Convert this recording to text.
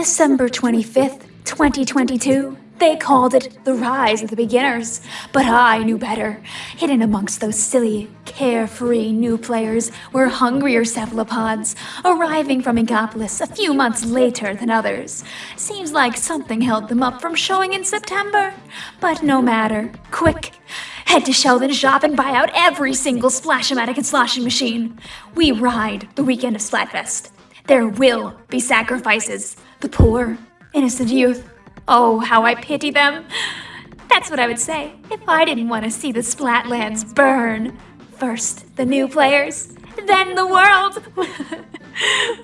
December 25th, 2022. They called it the rise of the beginners, but I knew better. Hidden amongst those silly, carefree new players were hungrier cephalopods, arriving from Megapolis a few months later than others. Seems like something held them up from showing in September. But no matter. Quick, head to Sheldon's Shop and buy out every single Splash-O-Matic and sloshing machine. We ride the weekend of Splatfest. There will be sacrifices. The poor, innocent youth. Oh, how I pity them. That's what I would say if I didn't want to see the Splatlands burn. First, the new players, then the world.